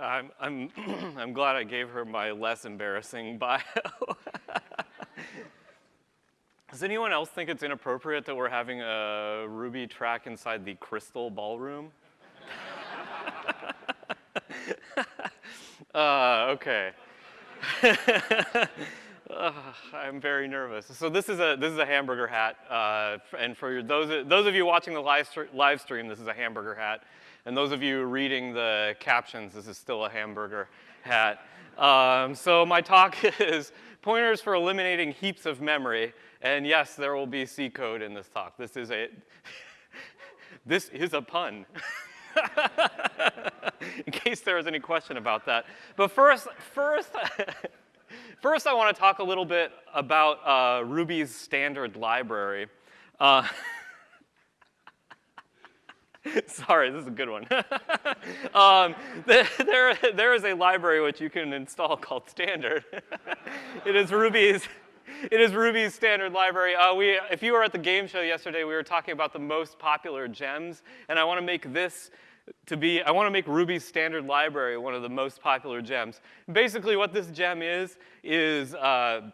I'm, I'm, I'm glad I gave her my less embarrassing bio. Does anyone else think it's inappropriate that we're having a Ruby track inside the Crystal Ballroom? uh, okay. uh, I'm very nervous. So this is a this is a hamburger hat, uh, and for those those of you watching the live live stream, this is a hamburger hat, and those of you reading the captions, this is still a hamburger hat. Um, so my talk is pointers for eliminating heaps of memory. And yes, there will be C code in this talk. This is a, this is a pun. in case there was any question about that. But first, first, first I want to talk a little bit about uh, Ruby's standard library. Uh, Sorry, this is a good one. um, there, there is a library which you can install called standard. it is Ruby's it is Ruby's standard library. Uh, we, if you were at the game show yesterday, we were talking about the most popular gems, and I want to make this to be, I want to make Ruby's standard library one of the most popular gems. Basically what this gem is, is uh,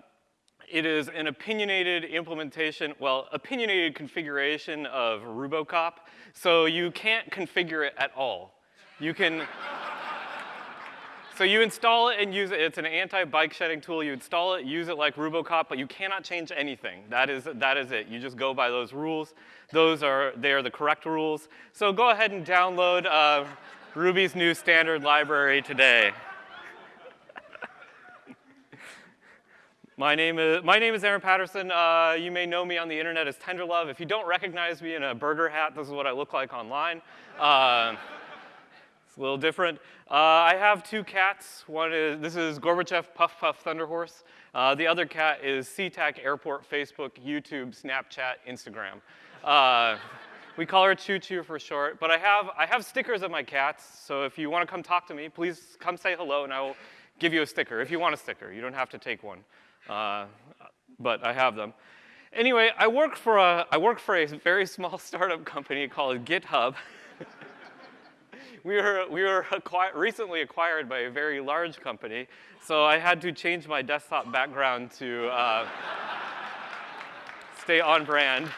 it is an opinionated implementation, well, opinionated configuration of Rubocop, so you can't configure it at all. You can, so you install it and use it. It's an anti-bike shedding tool. You install it, use it like Rubocop, but you cannot change anything. That is, that is it. You just go by those rules. Those are, they are the correct rules. So go ahead and download uh, Ruby's new standard library today. My name is, my name is Aaron Patterson. Uh, you may know me on the internet as Tenderlove. If you don't recognize me in a burger hat, this is what I look like online. Uh, it's a little different. Uh, I have two cats. One is, this is Gorbachev Puff Puff Thunderhorse. Uh, the other cat is SeaTac Airport, Facebook, YouTube, Snapchat, Instagram. Uh, we call her Choo Choo for short. But I have, I have stickers of my cats, so if you want to come talk to me, please come say hello and I will give you a sticker, if you want a sticker. You don't have to take one, uh, but I have them. Anyway, I work for a, I work for a very small startup company called GitHub. we were, we were recently acquired by a very large company, so I had to change my desktop background to uh, stay on brand.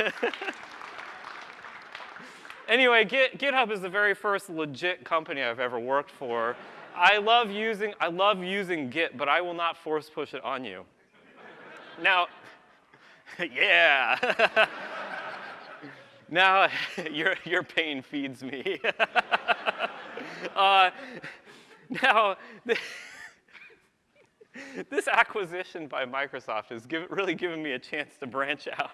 anyway, Git, GitHub is the very first legit company I've ever worked for. I love using, I love using Git, but I will not force push it on you. Now, yeah. now your, your pain feeds me. Uh, now, this acquisition by Microsoft has give, really given me a chance to branch out.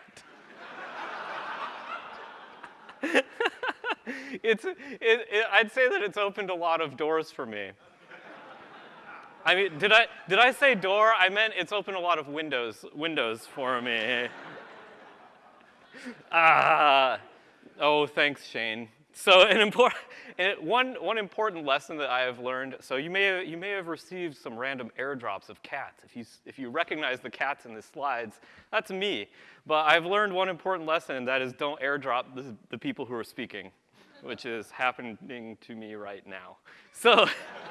it's, it, it, I'd say that it's opened a lot of doors for me. I mean, did I, did I say door? I meant it's opened a lot of windows, windows for me. ah, oh, thanks, Shane. So an important, one, one important lesson that I have learned, so you may, have, you may have received some random airdrops of cats. If you, if you recognize the cats in the slides, that's me. But I've learned one important lesson, and that is don't airdrop the, the people who are speaking, which is happening to me right now. So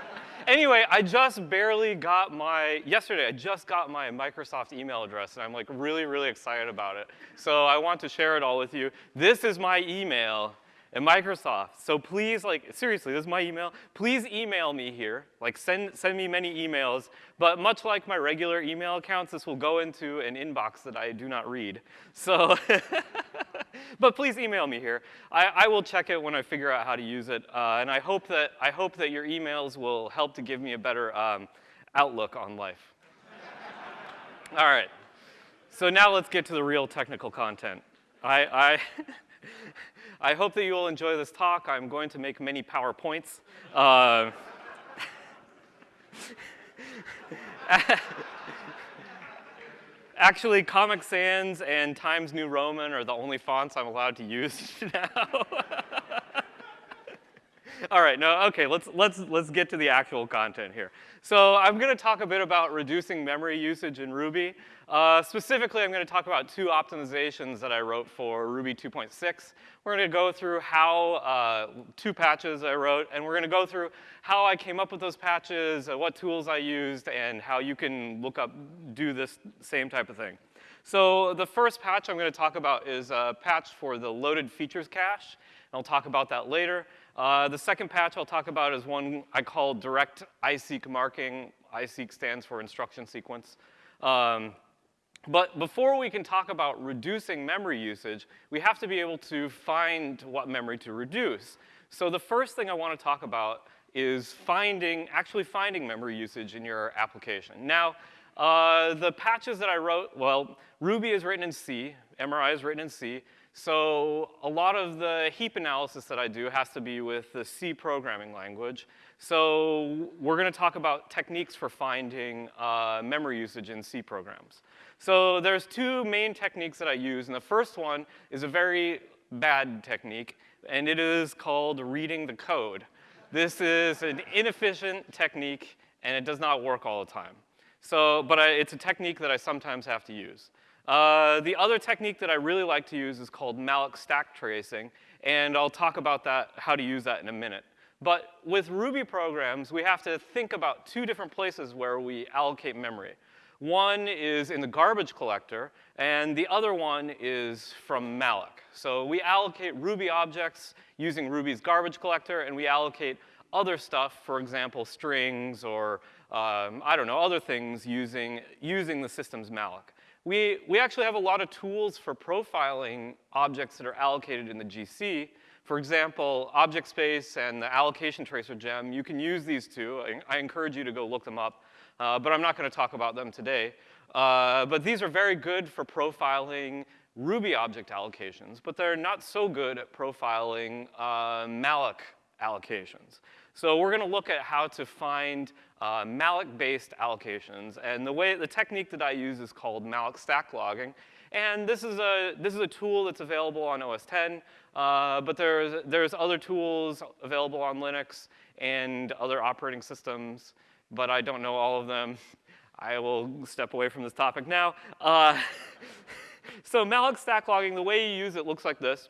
anyway, I just barely got my, yesterday, I just got my Microsoft email address, and I'm like really, really excited about it. So I want to share it all with you. This is my email at Microsoft. So please, like, seriously, this is my email. Please email me here. Like, send, send me many emails. But much like my regular email accounts, this will go into an inbox that I do not read. So, but please email me here. I, I will check it when I figure out how to use it. Uh, and I hope, that, I hope that your emails will help to give me a better um, outlook on life. All right. So now let's get to the real technical content. I, I I hope that you will enjoy this talk. I'm going to make many PowerPoints. Uh, actually, Comic Sans and Times New Roman are the only fonts I'm allowed to use now. All right, no, okay, let's, let's, let's get to the actual content here. So I'm gonna talk a bit about reducing memory usage in Ruby. Uh, specifically, I'm gonna talk about two optimizations that I wrote for Ruby 2.6. We're gonna go through how, uh, two patches I wrote, and we're gonna go through how I came up with those patches, uh, what tools I used, and how you can look up, do this same type of thing. So the first patch I'm gonna talk about is a patch for the loaded features cache. And I'll talk about that later. Uh, the second patch I'll talk about is one I call direct iseq marking. iseq stands for instruction sequence. Um, but before we can talk about reducing memory usage, we have to be able to find what memory to reduce. So the first thing I want to talk about is finding, actually finding memory usage in your application. Now, uh, the patches that I wrote, well, Ruby is written in C, MRI is written in C, so a lot of the heap analysis that I do has to be with the C programming language. So we're gonna talk about techniques for finding uh, memory usage in C programs. So there's two main techniques that I use, and the first one is a very bad technique, and it is called reading the code. This is an inefficient technique, and it does not work all the time. So, but I, it's a technique that I sometimes have to use. Uh, the other technique that I really like to use is called malloc stack tracing, and I'll talk about that, how to use that in a minute. But with Ruby programs, we have to think about two different places where we allocate memory. One is in the garbage collector, and the other one is from malloc. So we allocate Ruby objects using Ruby's garbage collector, and we allocate other stuff, for example, strings or, um, I don't know, other things using, using the system's malloc. We, we actually have a lot of tools for profiling objects that are allocated in the GC. For example, object space and the allocation tracer gem, you can use these two. I, I encourage you to go look them up, uh, but I'm not gonna talk about them today. Uh, but these are very good for profiling Ruby object allocations, but they're not so good at profiling uh, malloc allocations. So we're gonna look at how to find uh, malloc-based allocations. And the way, the technique that I use is called malloc stack logging. And this is a, this is a tool that's available on OS X, uh, but there's, there's other tools available on Linux and other operating systems, but I don't know all of them. I will step away from this topic now. Uh, so malloc stack logging, the way you use it looks like this.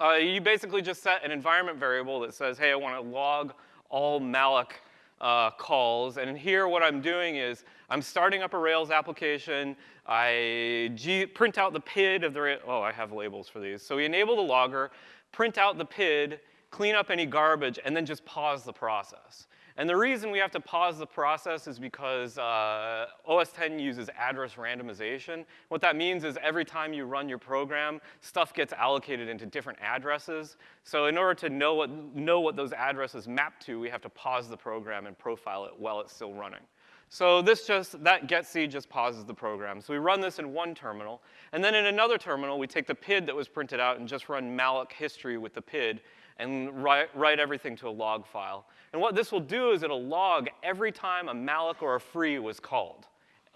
Uh, you basically just set an environment variable that says, hey, I want to log all malloc uh, calls. And here what I'm doing is I'm starting up a Rails application. I G print out the PID of the, oh, I have labels for these. So we enable the logger, print out the PID, clean up any garbage, and then just pause the process. And the reason we have to pause the process is because uh, OS X uses address randomization. What that means is every time you run your program, stuff gets allocated into different addresses. So in order to know what, know what those addresses map to, we have to pause the program and profile it while it's still running. So this just, that getC just pauses the program. So we run this in one terminal. And then in another terminal, we take the PID that was printed out and just run malloc history with the PID and write, write everything to a log file. And what this will do is it'll log every time a malloc or a free was called,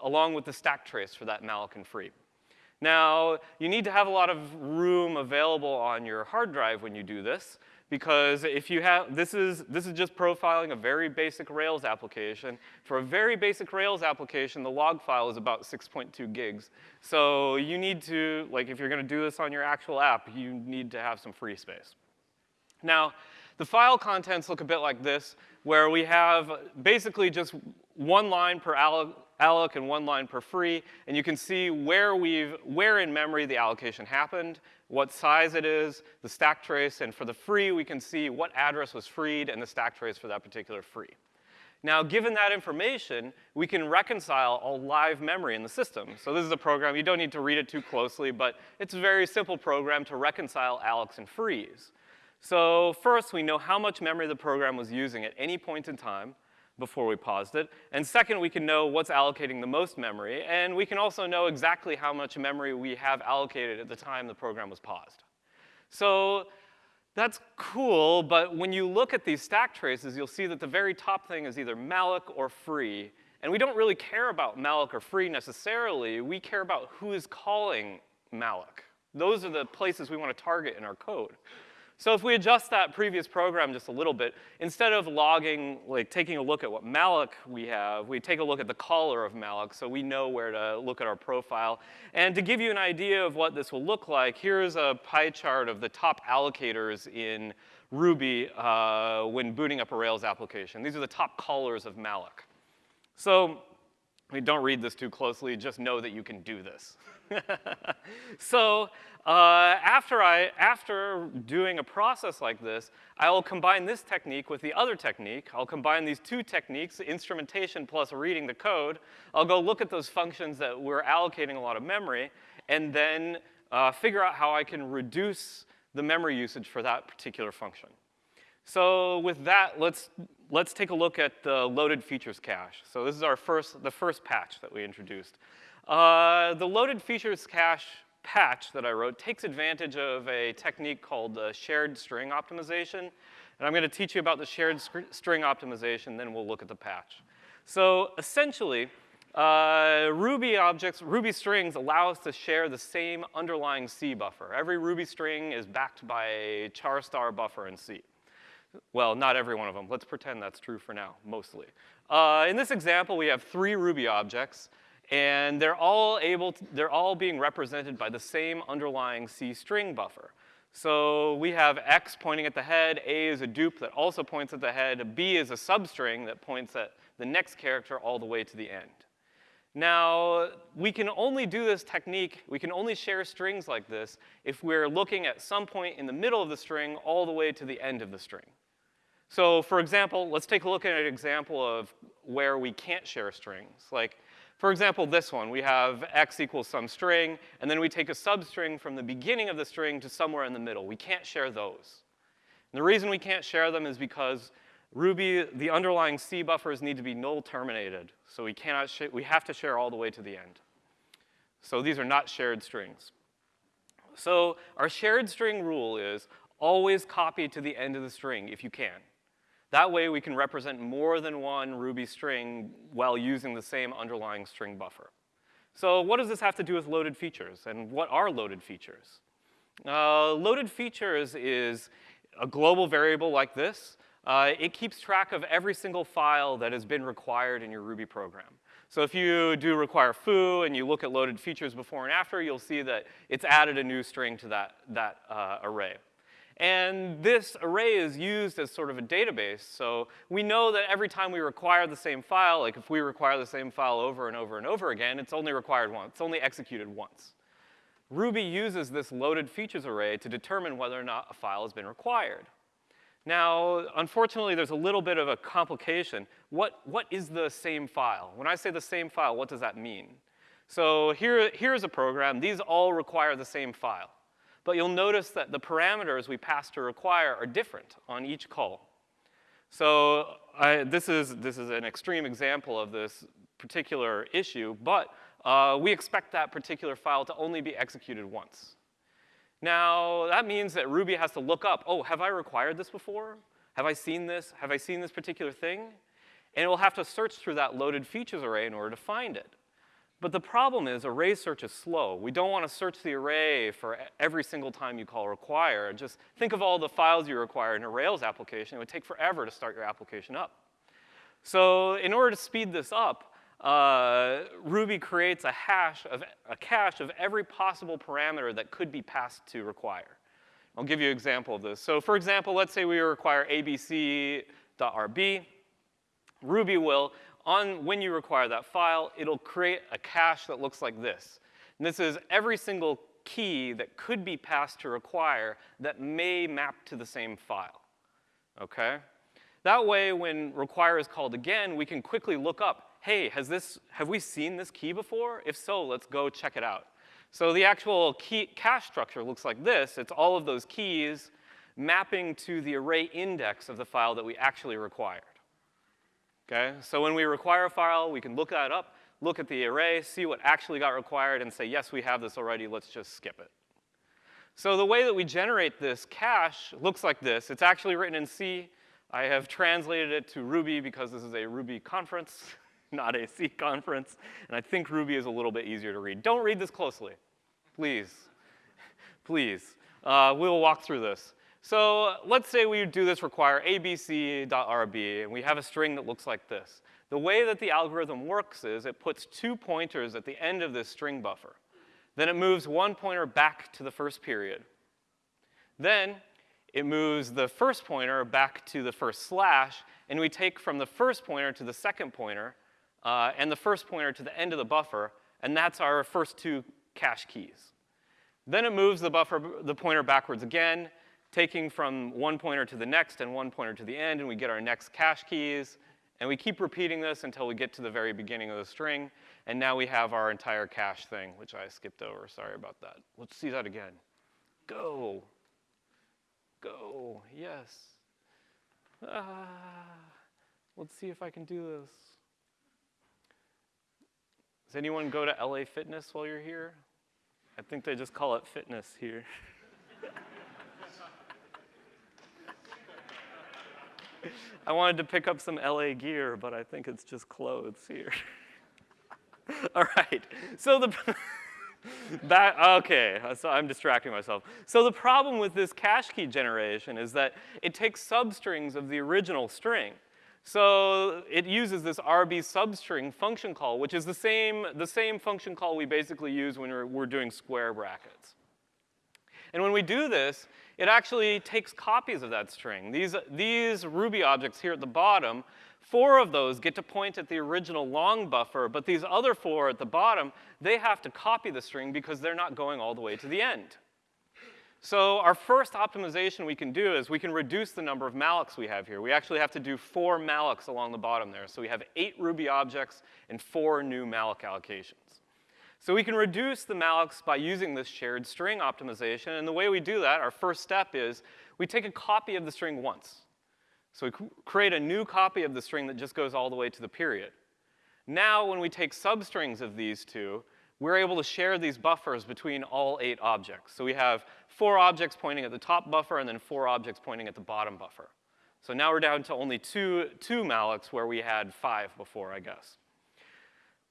along with the stack trace for that malloc and free. Now, you need to have a lot of room available on your hard drive when you do this, because if you have, this is, this is just profiling a very basic Rails application. For a very basic Rails application, the log file is about 6.2 gigs. So you need to, like if you're gonna do this on your actual app, you need to have some free space. Now, the file contents look a bit like this, where we have basically just one line per alloc and one line per free, and you can see where we've, where in memory the allocation happened, what size it is, the stack trace, and for the free, we can see what address was freed and the stack trace for that particular free. Now, given that information, we can reconcile all live memory in the system. So this is a program, you don't need to read it too closely, but it's a very simple program to reconcile allocs and frees. So first, we know how much memory the program was using at any point in time before we paused it. And second, we can know what's allocating the most memory. And we can also know exactly how much memory we have allocated at the time the program was paused. So that's cool, but when you look at these stack traces, you'll see that the very top thing is either malloc or free. And we don't really care about malloc or free necessarily. We care about who is calling malloc. Those are the places we want to target in our code. So if we adjust that previous program just a little bit, instead of logging, like taking a look at what malloc we have, we take a look at the caller of malloc so we know where to look at our profile. And to give you an idea of what this will look like, here's a pie chart of the top allocators in Ruby uh, when booting up a Rails application. These are the top callers of malloc. So I mean, don't read this too closely, just know that you can do this. so uh, after, I, after doing a process like this, I will combine this technique with the other technique. I'll combine these two techniques, instrumentation plus reading the code. I'll go look at those functions that we're allocating a lot of memory, and then uh, figure out how I can reduce the memory usage for that particular function. So with that, let's, let's take a look at the loaded features cache. So this is our first, the first patch that we introduced. Uh, the loaded features cache patch that I wrote takes advantage of a technique called uh, shared string optimization. And I'm going to teach you about the shared string optimization, then we'll look at the patch. So essentially, uh, Ruby objects, Ruby strings allow us to share the same underlying C buffer. Every Ruby string is backed by a char star buffer in C. Well, not every one of them. Let's pretend that's true for now, mostly. Uh, in this example, we have three Ruby objects, and they're all able to, they're all being represented by the same underlying C string buffer. So we have X pointing at the head, A is a dupe that also points at the head, B is a substring that points at the next character all the way to the end. Now, we can only do this technique, we can only share strings like this if we're looking at some point in the middle of the string all the way to the end of the string. So for example, let's take a look at an example of where we can't share strings. Like, for example, this one, we have x equals some string, and then we take a substring from the beginning of the string to somewhere in the middle. We can't share those. And the reason we can't share them is because Ruby, the underlying C buffers need to be null terminated. So we cannot, share, we have to share all the way to the end. So these are not shared strings. So our shared string rule is always copy to the end of the string if you can. That way we can represent more than one Ruby string while using the same underlying string buffer. So what does this have to do with loaded features, and what are loaded features? Uh, loaded features is a global variable like this. Uh, it keeps track of every single file that has been required in your Ruby program. So if you do require foo and you look at loaded features before and after, you'll see that it's added a new string to that, that uh, array. And this array is used as sort of a database. So we know that every time we require the same file, like if we require the same file over and over and over again, it's only required once. It's only executed once. Ruby uses this loaded features array to determine whether or not a file has been required. Now, unfortunately, there's a little bit of a complication. What, what is the same file? When I say the same file, what does that mean? So here, here's a program. These all require the same file. But you'll notice that the parameters we pass to require are different on each call. So I, this, is, this is an extreme example of this particular issue, but uh, we expect that particular file to only be executed once. Now, that means that Ruby has to look up, oh, have I required this before? Have I seen this? Have I seen this particular thing? And it will have to search through that loaded features array in order to find it. But the problem is array search is slow. We don't want to search the array for every single time you call require. Just think of all the files you require in a Rails application. It would take forever to start your application up. So in order to speed this up, uh, Ruby creates a hash of a cache of every possible parameter that could be passed to require. I'll give you an example of this. So for example, let's say we require abc.rb. Ruby will on when you require that file, it'll create a cache that looks like this. And this is every single key that could be passed to require that may map to the same file, okay? That way, when require is called again, we can quickly look up, hey, has this, have we seen this key before? If so, let's go check it out. So the actual key cache structure looks like this. It's all of those keys mapping to the array index of the file that we actually required. Okay, so when we require a file, we can look that up, look at the array, see what actually got required, and say, yes, we have this already, let's just skip it. So the way that we generate this cache looks like this. It's actually written in C. I have translated it to Ruby because this is a Ruby conference, not a C conference, and I think Ruby is a little bit easier to read. Don't read this closely, please, please. Uh, we'll walk through this. So let's say we do this require abc.rb, and we have a string that looks like this. The way that the algorithm works is it puts two pointers at the end of this string buffer. Then it moves one pointer back to the first period. Then it moves the first pointer back to the first slash, and we take from the first pointer to the second pointer, uh, and the first pointer to the end of the buffer, and that's our first two cache keys. Then it moves the buffer, the pointer backwards again, taking from one pointer to the next and one pointer to the end, and we get our next cache keys. And we keep repeating this until we get to the very beginning of the string. And now we have our entire cache thing, which I skipped over. Sorry about that. Let's see that again. Go. Go. Yes. Ah. Let's see if I can do this. Does anyone go to LA Fitness while you're here? I think they just call it fitness here. I wanted to pick up some LA gear, but I think it's just clothes here. All right, so the, back, okay, so I'm distracting myself. So the problem with this cache key generation is that it takes substrings of the original string. So it uses this RB substring function call, which is the same, the same function call we basically use when we're, we're doing square brackets. And when we do this, it actually takes copies of that string. These, these Ruby objects here at the bottom, four of those get to point at the original long buffer, but these other four at the bottom, they have to copy the string because they're not going all the way to the end. So our first optimization we can do is we can reduce the number of mallocs we have here. We actually have to do four mallocs along the bottom there. So we have eight Ruby objects and four new malloc allocations. So we can reduce the mallocs by using this shared string optimization, and the way we do that, our first step is we take a copy of the string once. So we create a new copy of the string that just goes all the way to the period. Now, when we take substrings of these two, we're able to share these buffers between all eight objects. So we have four objects pointing at the top buffer and then four objects pointing at the bottom buffer. So now we're down to only two, two mallocs where we had five before, I guess.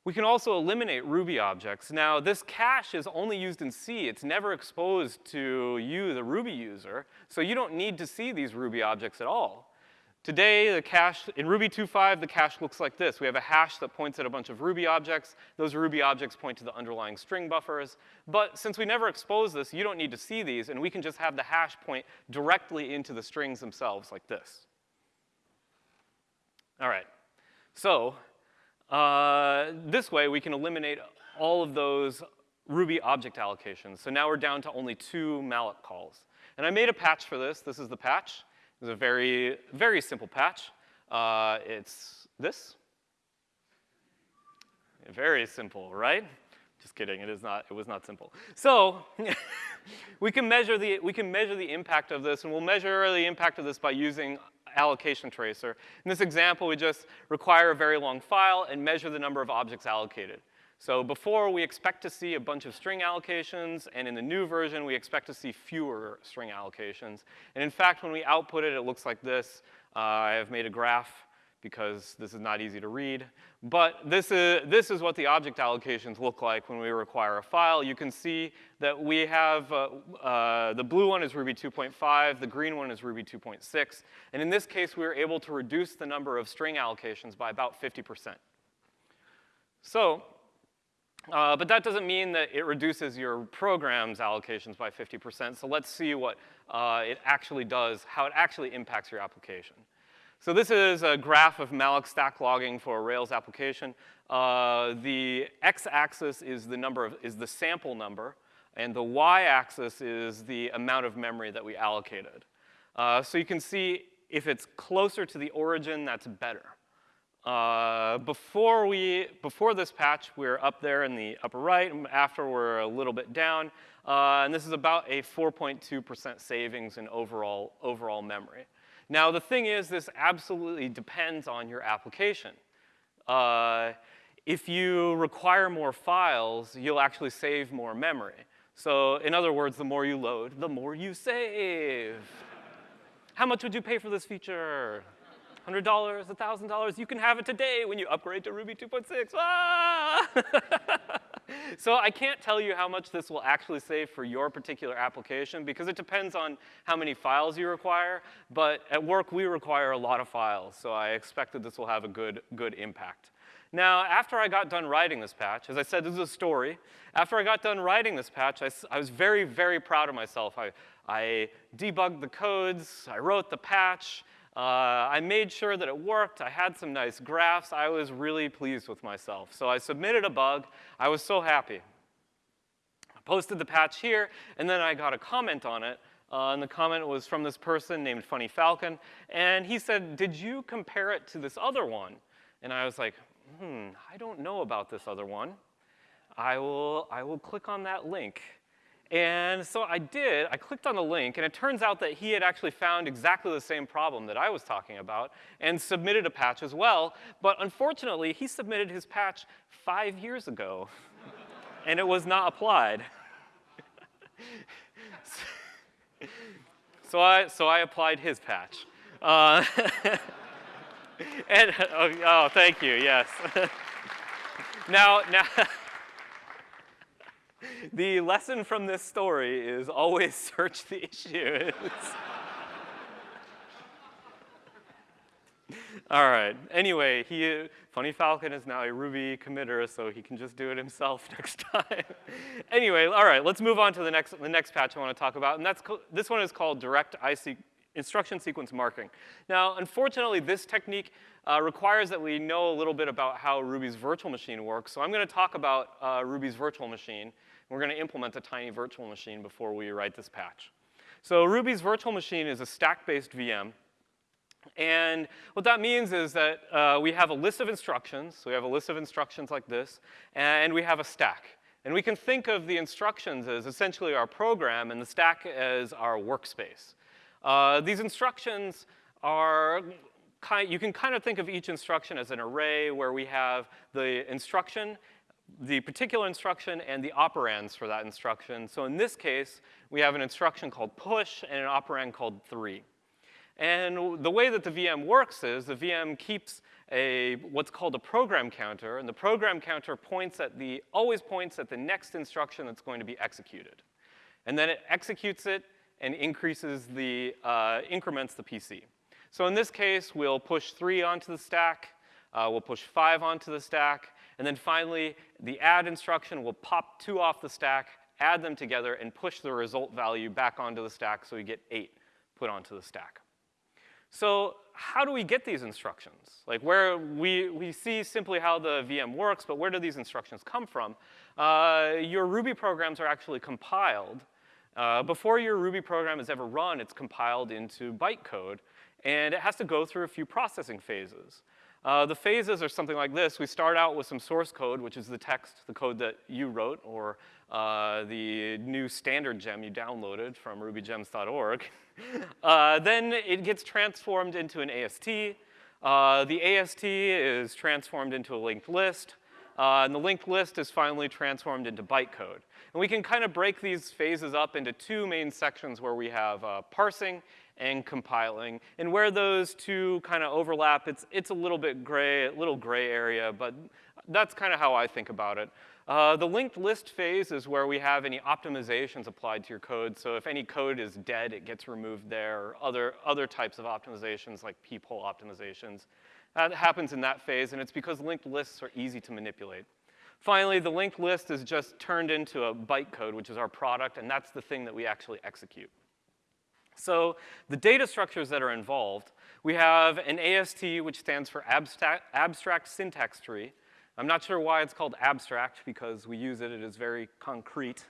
We can also eliminate Ruby objects. Now, this cache is only used in C. It's never exposed to you, the Ruby user, so you don't need to see these Ruby objects at all. Today, the cache, in Ruby 2.5, the cache looks like this. We have a hash that points at a bunch of Ruby objects. Those Ruby objects point to the underlying string buffers. But since we never expose this, you don't need to see these, and we can just have the hash point directly into the strings themselves like this. All right, so uh, this way, we can eliminate all of those Ruby object allocations. So now we're down to only two malloc calls. And I made a patch for this. This is the patch. It's a very, very simple patch. Uh, it's this. Very simple, right? Just kidding, it is not, it was not simple. So, we can measure the, we can measure the impact of this, and we'll measure the impact of this by using allocation tracer. In this example, we just require a very long file and measure the number of objects allocated. So before, we expect to see a bunch of string allocations, and in the new version, we expect to see fewer string allocations. And in fact, when we output it, it looks like this. Uh, I have made a graph because this is not easy to read. But this is, this is what the object allocations look like when we require a file. You can see that we have, uh, uh, the blue one is Ruby 2.5, the green one is Ruby 2.6. And in this case, we were able to reduce the number of string allocations by about 50%. So, uh, but that doesn't mean that it reduces your program's allocations by 50%. So let's see what uh, it actually does, how it actually impacts your application. So this is a graph of malloc stack logging for a Rails application. Uh, the x-axis is the number of, is the sample number, and the y-axis is the amount of memory that we allocated. Uh, so you can see if it's closer to the origin, that's better. Uh, before we, before this patch, we're up there in the upper right, and after we're a little bit down, uh, and this is about a 4.2% savings in overall, overall memory. Now, the thing is, this absolutely depends on your application. Uh, if you require more files, you'll actually save more memory. So in other words, the more you load, the more you save. How much would you pay for this feature? $100, $1,000? You can have it today when you upgrade to Ruby 2.6. Ah! so I can't tell you how much this will actually save for your particular application because it depends on how many files you require, but at work we require a lot of files, so I expect that this will have a good, good impact. Now, after I got done writing this patch, as I said, this is a story. After I got done writing this patch, I, I was very, very proud of myself. I, I debugged the codes, I wrote the patch, uh, I made sure that it worked. I had some nice graphs. I was really pleased with myself. So I submitted a bug. I was so happy. I posted the patch here, and then I got a comment on it. Uh, and the comment was from this person named Funny Falcon. And he said, did you compare it to this other one? And I was like, hmm, I don't know about this other one. I will, I will click on that link. And so I did, I clicked on the link, and it turns out that he had actually found exactly the same problem that I was talking about and submitted a patch as well. But unfortunately, he submitted his patch five years ago, and it was not applied. so, I, so I applied his patch. Uh, and, oh, oh, thank you, yes. now, now the lesson from this story is always search the issues. all right. Anyway, he, Funny Falcon is now a Ruby committer, so he can just do it himself next time. anyway, all right, let's move on to the next, the next patch I want to talk about, and that's this one is called Direct iseq instruction sequence marking. Now, unfortunately, this technique uh, requires that we know a little bit about how Ruby's virtual machine works. So I'm going to talk about uh, Ruby's virtual machine. We're going to implement a tiny virtual machine before we write this patch. So Ruby's virtual machine is a stack-based VM. And what that means is that uh, we have a list of instructions. So we have a list of instructions like this, and we have a stack. And we can think of the instructions as essentially our program and the stack as our workspace. Uh, these instructions are kind, you can kind of think of each instruction as an array where we have the instruction the particular instruction and the operands for that instruction. So in this case, we have an instruction called push and an operand called three. And the way that the VM works is the VM keeps a what's called a program counter, and the program counter points at the, always points at the next instruction that's going to be executed. And then it executes it and increases the, uh, increments the PC. So in this case, we'll push three onto the stack, uh, we'll push five onto the stack, and then finally, the add instruction will pop two off the stack, add them together, and push the result value back onto the stack so we get eight put onto the stack. So how do we get these instructions? Like where we, we see simply how the VM works, but where do these instructions come from? Uh, your Ruby programs are actually compiled. Uh, before your Ruby program is ever run, it's compiled into bytecode, and it has to go through a few processing phases. Uh, the phases are something like this. We start out with some source code, which is the text, the code that you wrote, or uh, the new standard gem you downloaded from rubygems.org. uh, then it gets transformed into an AST. Uh, the AST is transformed into a linked list. Uh, and the linked list is finally transformed into bytecode. And we can kind of break these phases up into two main sections where we have uh, parsing and compiling. And where those two kind of overlap, it's, it's a little bit gray, a little gray area, but that's kind of how I think about it. Uh, the linked list phase is where we have any optimizations applied to your code. So if any code is dead, it gets removed there, or other, other types of optimizations like peephole optimizations. That happens in that phase, and it's because linked lists are easy to manipulate. Finally, the linked list is just turned into a bytecode, which is our product, and that's the thing that we actually execute. So the data structures that are involved, we have an AST, which stands for abstract, abstract syntax tree. I'm not sure why it's called abstract, because we use it, it is very concrete.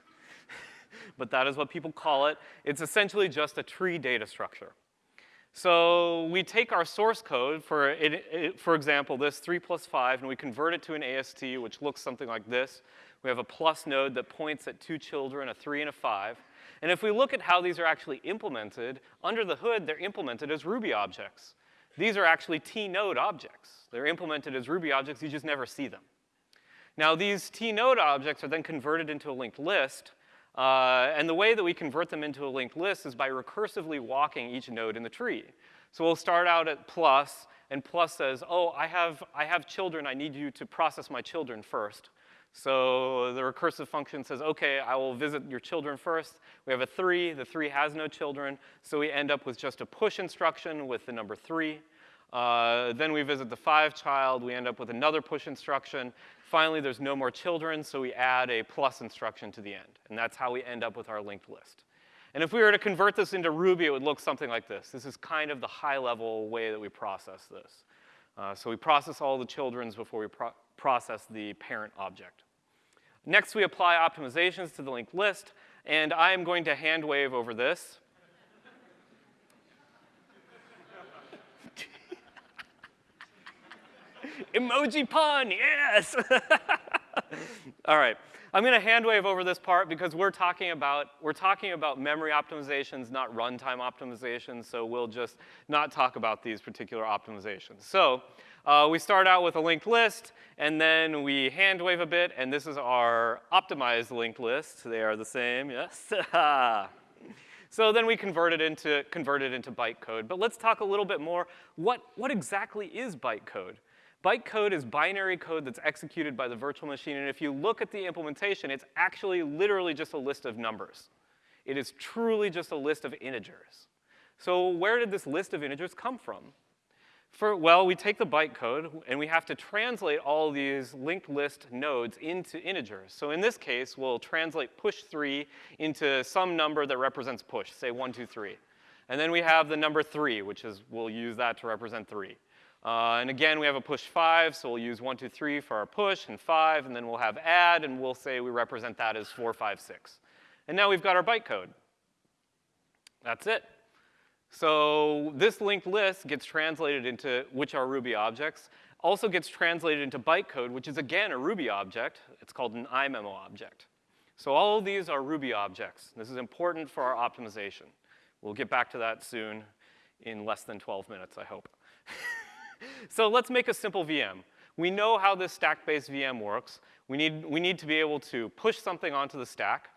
but that is what people call it. It's essentially just a tree data structure. So we take our source code, for, it, it, for example, this 3 plus 5, and we convert it to an AST, which looks something like this. We have a plus node that points at two children, a 3 and a 5. And if we look at how these are actually implemented, under the hood, they're implemented as Ruby objects. These are actually T-node objects. They're implemented as Ruby objects, you just never see them. Now these T-node objects are then converted into a linked list, uh, and the way that we convert them into a linked list is by recursively walking each node in the tree. So we'll start out at plus, and plus says, oh, I have, I have children, I need you to process my children first. So the recursive function says, okay, I will visit your children first. We have a three, the three has no children, so we end up with just a push instruction with the number three. Uh, then we visit the five child, we end up with another push instruction. Finally, there's no more children, so we add a plus instruction to the end. And that's how we end up with our linked list. And if we were to convert this into Ruby, it would look something like this. This is kind of the high-level way that we process this. Uh, so we process all the children's before we pro process the parent object. Next, we apply optimizations to the linked list, and I am going to hand wave over this. Emoji pun, yes! All right. I'm going to hand wave over this part because we're talking about we're talking about memory optimizations, not runtime optimizations. So we'll just not talk about these particular optimizations. So uh, we start out with a linked list, and then we hand wave a bit, and this is our optimized linked list. They are the same, yes. so then we convert it into convert it into bytecode. But let's talk a little bit more. What what exactly is bytecode? Bytecode is binary code that's executed by the virtual machine, and if you look at the implementation, it's actually literally just a list of numbers. It is truly just a list of integers. So where did this list of integers come from? For, well, we take the bytecode, and we have to translate all these linked list nodes into integers. So in this case, we'll translate push 3 into some number that represents push, say 1, 2, 3. And then we have the number 3, which is, we'll use that to represent 3. Uh, and again, we have a push 5, so we'll use 1, 2, 3 for our push, and 5, and then we'll have add, and we'll say we represent that as four, five, six. And now we've got our bytecode. That's it. So this linked list gets translated into which are Ruby objects, also gets translated into bytecode, which is again a Ruby object. It's called an iMemo object. So all of these are Ruby objects. This is important for our optimization. We'll get back to that soon in less than 12 minutes, I hope. so let's make a simple VM. We know how this stack-based VM works. We need, we need to be able to push something onto the stack.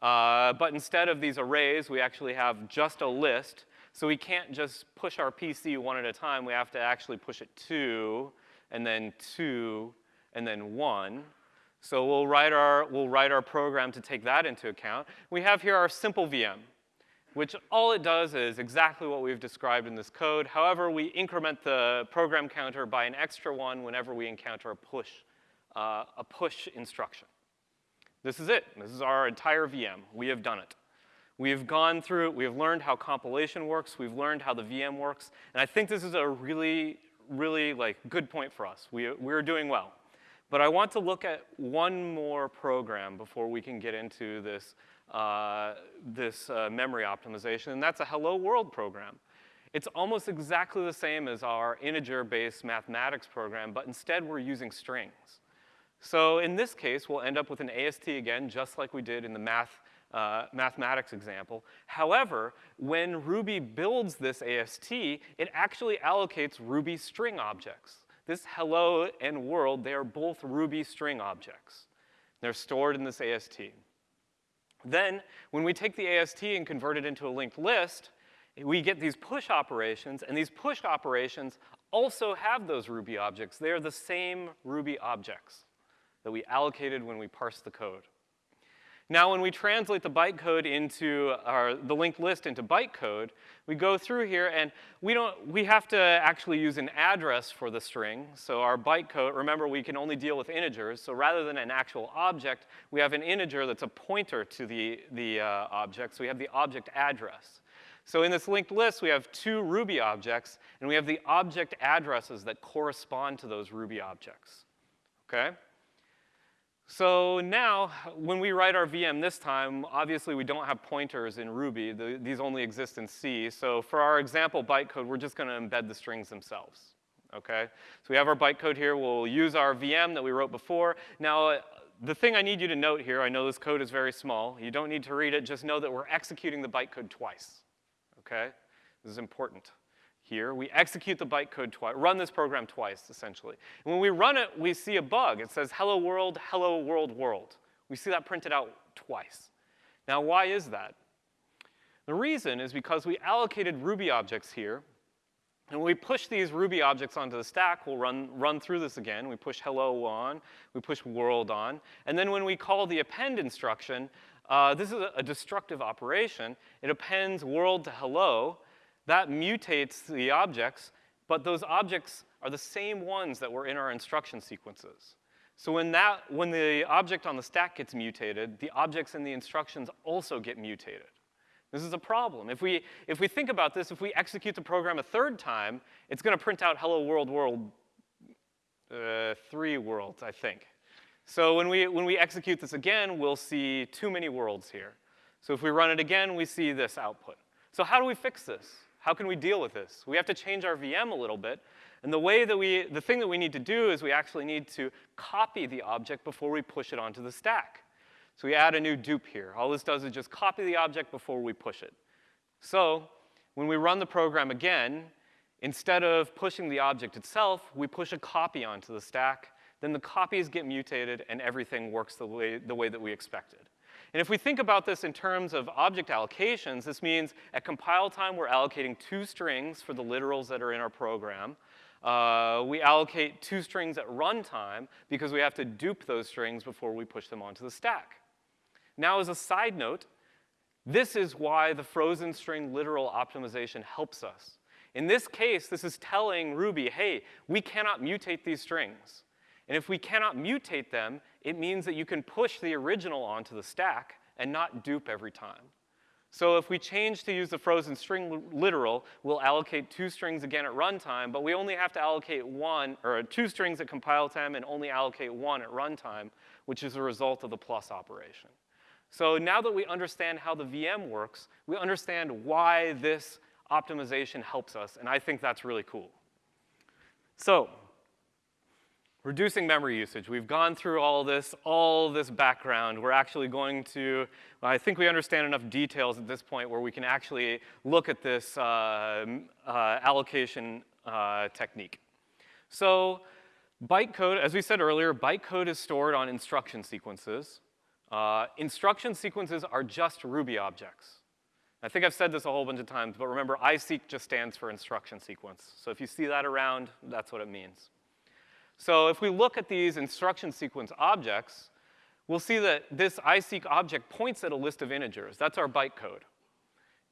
Uh, but instead of these arrays, we actually have just a list. So we can't just push our PC one at a time. We have to actually push it two, and then two, and then one. So we'll write our, we'll write our program to take that into account. We have here our simple VM which all it does is exactly what we've described in this code. However, we increment the program counter by an extra one whenever we encounter a push, uh, a push instruction. This is it. This is our entire VM. We have done it. We have gone through, we have learned how compilation works, we've learned how the VM works, and I think this is a really, really like good point for us. We, we're doing well. But I want to look at one more program before we can get into this uh, this uh, memory optimization, and that's a hello world program. It's almost exactly the same as our integer-based mathematics program, but instead we're using strings. So in this case, we'll end up with an AST again, just like we did in the math, uh, mathematics example. However, when Ruby builds this AST, it actually allocates Ruby string objects. This hello and world, they are both Ruby string objects. They're stored in this AST. Then, when we take the AST and convert it into a linked list, we get these push operations, and these push operations also have those Ruby objects. They are the same Ruby objects that we allocated when we parsed the code. Now, when we translate the bytecode into our, the linked list into bytecode, we go through here and we don't, we have to actually use an address for the string. So our bytecode, remember we can only deal with integers. So rather than an actual object, we have an integer that's a pointer to the, the uh, object. So we have the object address. So in this linked list, we have two Ruby objects, and we have the object addresses that correspond to those Ruby objects, okay? So now, when we write our VM this time, obviously we don't have pointers in Ruby. The, these only exist in C. So for our example bytecode, we're just going to embed the strings themselves. Okay? So we have our bytecode here. We'll use our VM that we wrote before. Now, uh, the thing I need you to note here, I know this code is very small. You don't need to read it. Just know that we're executing the bytecode twice. Okay? This is important here. We execute the bytecode twice, run this program twice, essentially. And when we run it, we see a bug. It says, hello world, hello world, world. We see that printed out twice. Now, why is that? The reason is because we allocated Ruby objects here, And when we push these Ruby objects onto the stack, we'll run, run through this again. We push hello on, we push world on. And then when we call the append instruction, uh, this is a, a destructive operation. It appends world to hello. That mutates the objects, but those objects are the same ones that were in our instruction sequences. So when, that, when the object on the stack gets mutated, the objects in the instructions also get mutated. This is a problem. If we, if we think about this, if we execute the program a third time, it's going to print out hello world world uh, three worlds, I think. So when we, when we execute this again, we'll see too many worlds here. So if we run it again, we see this output. So how do we fix this? How can we deal with this? We have to change our VM a little bit. And the way that we, the thing that we need to do is we actually need to copy the object before we push it onto the stack. So we add a new dupe here. All this does is just copy the object before we push it. So when we run the program again, instead of pushing the object itself, we push a copy onto the stack. Then the copies get mutated, and everything works the way, the way that we expected. And if we think about this in terms of object allocations, this means at compile time, we're allocating two strings for the literals that are in our program. Uh, we allocate two strings at runtime because we have to dupe those strings before we push them onto the stack. Now, as a side note, this is why the frozen string literal optimization helps us. In this case, this is telling Ruby, hey, we cannot mutate these strings. And if we cannot mutate them, it means that you can push the original onto the stack and not dupe every time. So if we change to use the frozen string literal, we'll allocate two strings again at runtime, but we only have to allocate one, or two strings at compile time and only allocate one at runtime, which is a result of the plus operation. So now that we understand how the VM works, we understand why this optimization helps us, and I think that's really cool. So, reducing memory usage. We've gone through all this, all this background. We're actually going to, I think we understand enough details at this point where we can actually look at this uh, uh, allocation uh, technique. So bytecode, as we said earlier, bytecode is stored on instruction sequences. Uh, instruction sequences are just Ruby objects. I think I've said this a whole bunch of times, but remember, ISEQ just stands for instruction sequence. So if you see that around, that's what it means. So if we look at these instruction sequence objects, we'll see that this ISEQ object points at a list of integers. That's our bytecode.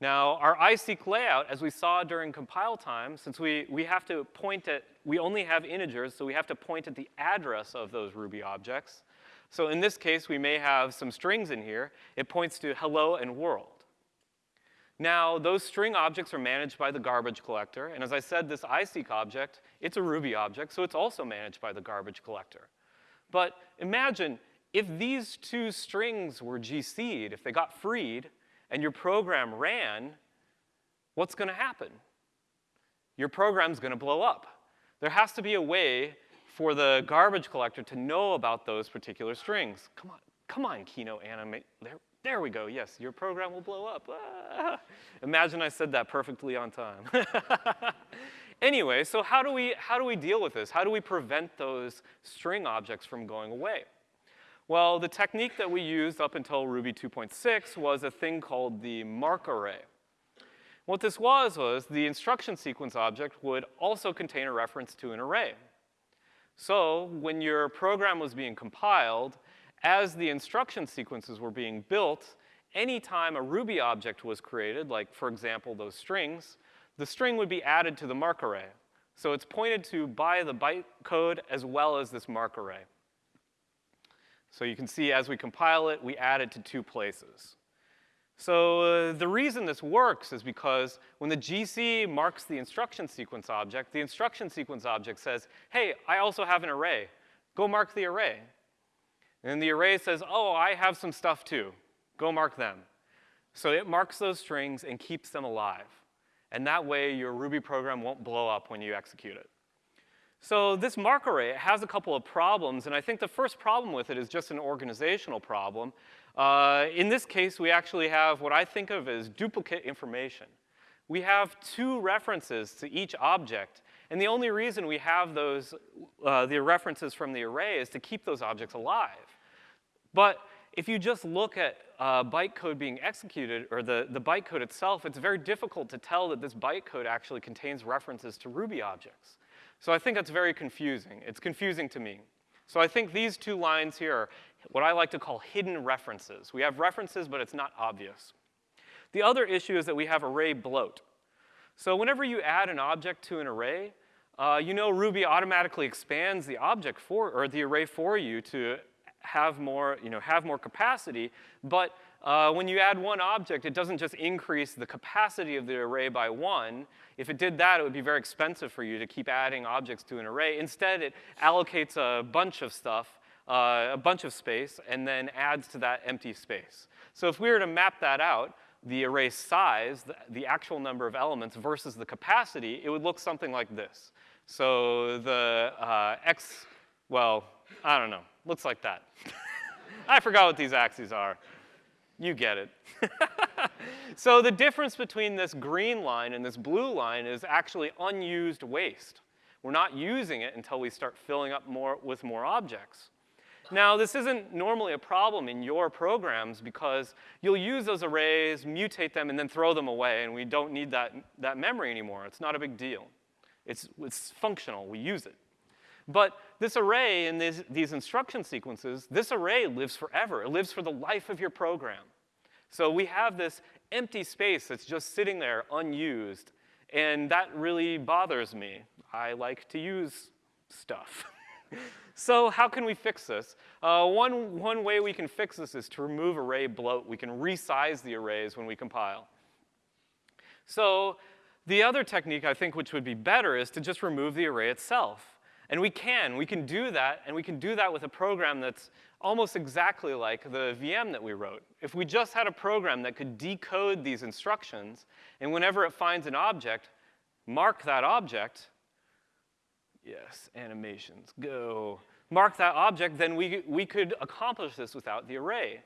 Now, our ISEQ layout, as we saw during compile time, since we, we have to point at, we only have integers, so we have to point at the address of those Ruby objects. So in this case, we may have some strings in here. It points to hello and world. Now, those string objects are managed by the garbage collector. And as I said, this ISEQ object, it's a Ruby object, so it's also managed by the garbage collector. But imagine if these two strings were GC'd, if they got freed, and your program ran, what's going to happen? Your program's going to blow up. There has to be a way for the garbage collector to know about those particular strings. Come on, come on, Keynote animate. There, there we go. Yes, your program will blow up. Ah. Imagine I said that perfectly on time. anyway, so how do, we, how do we deal with this? How do we prevent those string objects from going away? Well, the technique that we used up until Ruby 2.6 was a thing called the mark array. What this was was the instruction sequence object would also contain a reference to an array. So when your program was being compiled, as the instruction sequences were being built, anytime a Ruby object was created, like for example those strings, the string would be added to the mark array. So it's pointed to by the bytecode as well as this mark array. So you can see as we compile it, we add it to two places. So uh, the reason this works is because when the GC marks the instruction sequence object, the instruction sequence object says, hey, I also have an array. Go mark the array. And the array says, oh, I have some stuff too. Go mark them. So it marks those strings and keeps them alive. And that way your Ruby program won't blow up when you execute it. So this mark array has a couple of problems, and I think the first problem with it is just an organizational problem. Uh, in this case, we actually have what I think of as duplicate information. We have two references to each object, and the only reason we have those, uh, the references from the array is to keep those objects alive. But if you just look at uh, bytecode being executed, or the, the bytecode itself, it's very difficult to tell that this bytecode actually contains references to Ruby objects. So I think that's very confusing. It's confusing to me. So I think these two lines here are what I like to call hidden references. We have references, but it's not obvious. The other issue is that we have array bloat. So whenever you add an object to an array, uh, you know Ruby automatically expands the object for, or the array for you to have more, you know, have more capacity, but uh, when you add one object, it doesn't just increase the capacity of the array by one. If it did that, it would be very expensive for you to keep adding objects to an array. Instead, it allocates a bunch of stuff, uh, a bunch of space, and then adds to that empty space. So if we were to map that out, the array size, the, the actual number of elements versus the capacity, it would look something like this. So the uh, x, well, I don't know, looks like that. I forgot what these axes are. You get it. so the difference between this green line and this blue line is actually unused waste. We're not using it until we start filling up more with more objects. Now, this isn't normally a problem in your programs because you'll use those arrays, mutate them, and then throw them away, and we don't need that, that memory anymore. It's not a big deal. It's, it's functional. We use it. But this array and these, these instruction sequences, this array lives forever. It lives for the life of your program. So we have this empty space that's just sitting there unused, and that really bothers me. I like to use stuff. so how can we fix this? Uh, one, one way we can fix this is to remove array bloat. We can resize the arrays when we compile. So the other technique I think which would be better is to just remove the array itself. And we can, we can do that, and we can do that with a program that's almost exactly like the VM that we wrote. If we just had a program that could decode these instructions, and whenever it finds an object, mark that object, yes, animations, go, mark that object, then we, we could accomplish this without the array.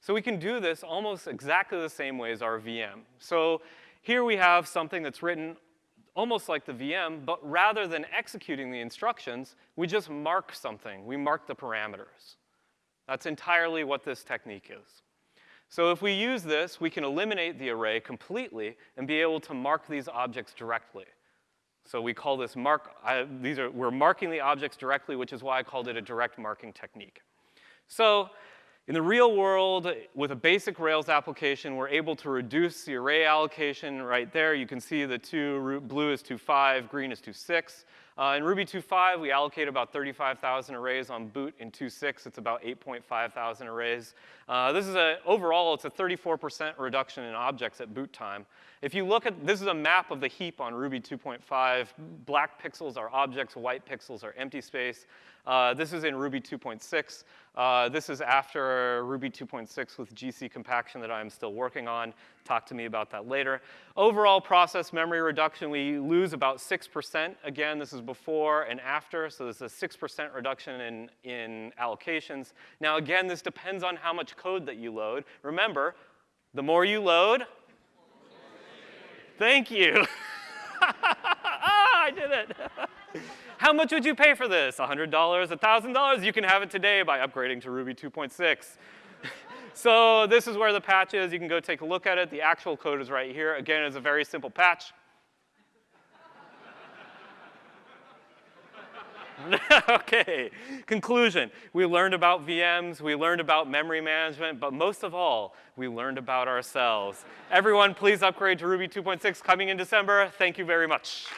So we can do this almost exactly the same way as our VM. So here we have something that's written almost like the VM, but rather than executing the instructions, we just mark something. We mark the parameters. That's entirely what this technique is. So if we use this, we can eliminate the array completely and be able to mark these objects directly. So we call this mark, uh, these are, we're marking the objects directly, which is why I called it a direct marking technique. So in the real world, with a basic Rails application, we're able to reduce the array allocation right there. You can see the two, blue is 2.5, green is 2.6. Uh, in Ruby 2.5, we allocate about 35,000 arrays on boot. In 2.6, it's about 8.5 thousand arrays. Uh, this is a, overall, it's a 34% reduction in objects at boot time. If you look at, this is a map of the heap on Ruby 2.5. Black pixels are objects, white pixels are empty space. Uh, this is in Ruby 2.6. Uh, this is after Ruby 2.6 with GC compaction that I'm still working on. Talk to me about that later. Overall process memory reduction, we lose about 6%. Again, this is before and after, so there's a 6% reduction in, in allocations. Now again, this depends on how much code that you load. Remember, the more you load, thank you. ah, I did it. How much would you pay for this? $100, $1,000? You can have it today by upgrading to Ruby 2.6. so this is where the patch is. You can go take a look at it. The actual code is right here. Again, it's a very simple patch. okay, conclusion. We learned about VMs, we learned about memory management, but most of all, we learned about ourselves. Everyone, please upgrade to Ruby 2.6 coming in December. Thank you very much.